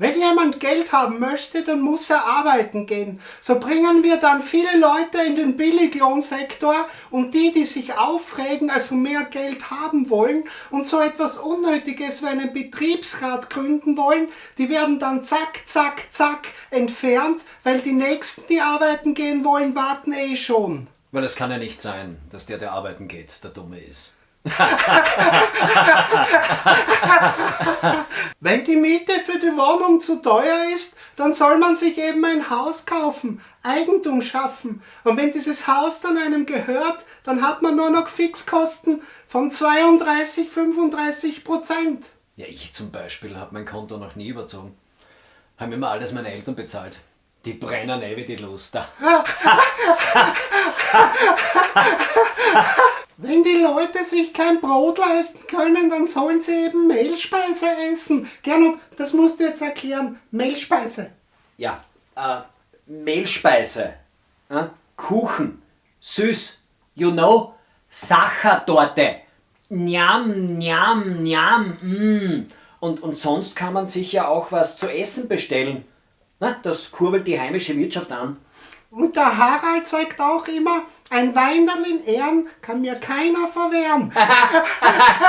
Wenn jemand Geld haben möchte, dann muss er arbeiten gehen. So bringen wir dann viele Leute in den Billiglohnsektor und die, die sich aufregen, also mehr Geld haben wollen und so etwas Unnötiges wie einen Betriebsrat gründen wollen, die werden dann zack, zack, zack entfernt, weil die Nächsten, die arbeiten gehen wollen, warten eh schon. Weil es kann ja nicht sein, dass der, der arbeiten geht, der Dumme ist. Wenn die Miete für die Wohnung zu teuer ist, dann soll man sich eben ein Haus kaufen, Eigentum schaffen. Und wenn dieses Haus dann einem gehört, dann hat man nur noch Fixkosten von 32, 35 Prozent. Ja, ich zum Beispiel habe mein Konto noch nie überzogen. Haben immer alles meine Eltern bezahlt. Die brennen eh wie die Luster. Wenn die Leute sich kein Brot leisten können, dann sollen sie eben Mehlspeise essen. Gernot, das musst du jetzt erklären. Mehlspeise. Ja, äh, Mehlspeise, äh, Kuchen, süß, you know, Sachertorte, Njam, Njam, Njam, mm. Und, und sonst kann man sich ja auch was zu essen bestellen. Na, das kurbelt die heimische Wirtschaft an. Und der Harald sagt auch immer, ein Weinerl in Ehren kann mir keiner verwehren.